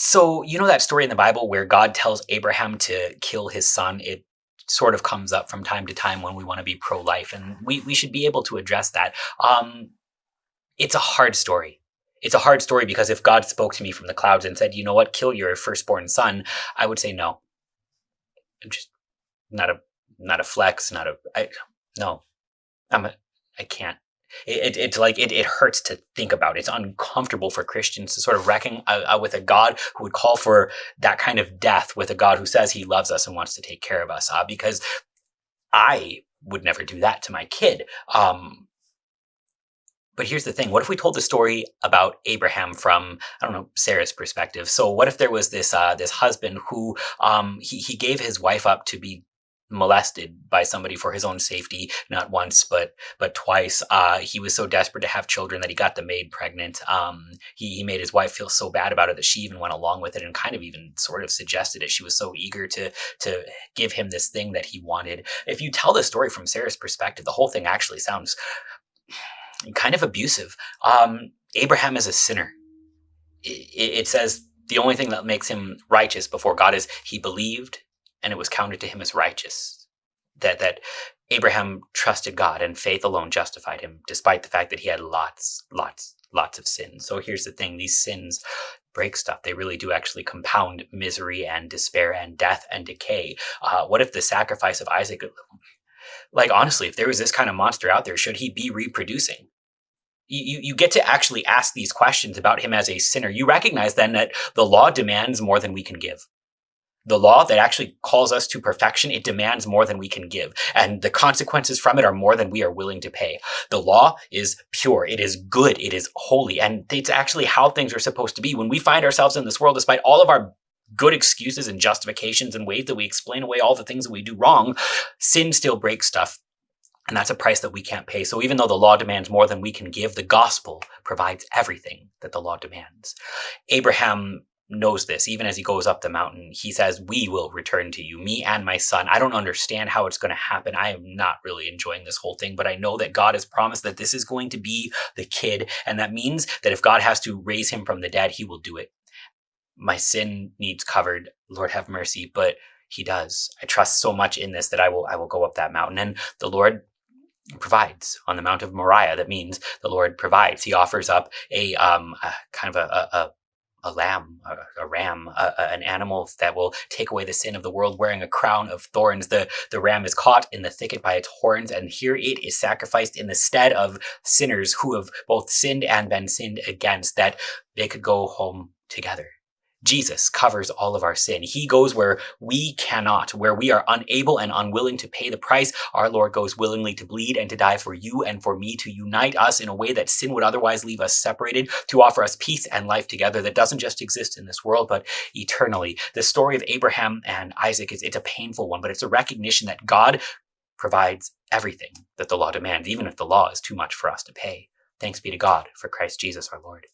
So, you know that story in the Bible where God tells Abraham to kill his son? It sort of comes up from time to time when we want to be pro life, and we, we should be able to address that. Um, it's a hard story. It's a hard story because if God spoke to me from the clouds and said, you know what, kill your firstborn son, I would say no. I'm just not a not a flex, not a I no. I'm a I can't. It, it, it's like it, it hurts to think about. It's uncomfortable for Christians to sort of reckon uh, uh, with a God who would call for that kind of death with a God who says he loves us and wants to take care of us. Uh, because I would never do that to my kid. Um, but here's the thing: what if we told the story about Abraham from I don't know Sarah's perspective? So what if there was this uh, this husband who um, he he gave his wife up to be molested by somebody for his own safety not once but but twice. Uh, he was so desperate to have children that he got the maid pregnant. Um, he, he made his wife feel so bad about it that she even went along with it and kind of even sort of suggested it. She was so eager to to give him this thing that he wanted. If you tell the story from sarah's perspective the whole thing actually sounds kind of abusive. Um, abraham is a sinner. It, it says the only thing that makes him righteous before god is he believed and it was counted to him as righteous. That that Abraham trusted God and faith alone justified him, despite the fact that he had lots, lots, lots of sins. So here's the thing: these sins break stuff. They really do actually compound misery and despair and death and decay. Uh, what if the sacrifice of Isaac? Like honestly, if there was this kind of monster out there, should he be reproducing? you, you get to actually ask these questions about him as a sinner. You recognize then that the law demands more than we can give the law that actually calls us to perfection, it demands more than we can give. And the consequences from it are more than we are willing to pay. The law is pure. It is good. It is holy. And it's actually how things are supposed to be. When we find ourselves in this world, despite all of our good excuses and justifications and ways that we explain away all the things that we do wrong, sin still breaks stuff. And that's a price that we can't pay. So even though the law demands more than we can give, the gospel provides everything that the law demands. Abraham knows this even as he goes up the mountain he says we will return to you me and my son. I don't understand how it's going to happen. I am not really enjoying this whole thing but i know that god has promised that this is going to be the kid and that means that if god has to raise him from the dead he will do it. My sin needs covered lord have mercy but he does. I trust so much in this that i will i will go up that mountain and the lord provides. On the mount of moriah that means the lord provides. He offers up a um a, kind of a, a, a lamb, a, a ram, a, a, an animal that will take away the sin of the world, wearing a crown of thorns. The, the ram is caught in the thicket by its horns, and here it is sacrificed in the stead of sinners who have both sinned and been sinned against, that they could go home together. Jesus covers all of our sin. He goes where we cannot, where we are unable and unwilling to pay the price. Our Lord goes willingly to bleed and to die for you and for me, to unite us in a way that sin would otherwise leave us separated, to offer us peace and life together that doesn't just exist in this world, but eternally. The story of Abraham and Isaac is it's a painful one, but it's a recognition that God provides everything that the law demands, even if the law is too much for us to pay. Thanks be to God for Christ Jesus our Lord.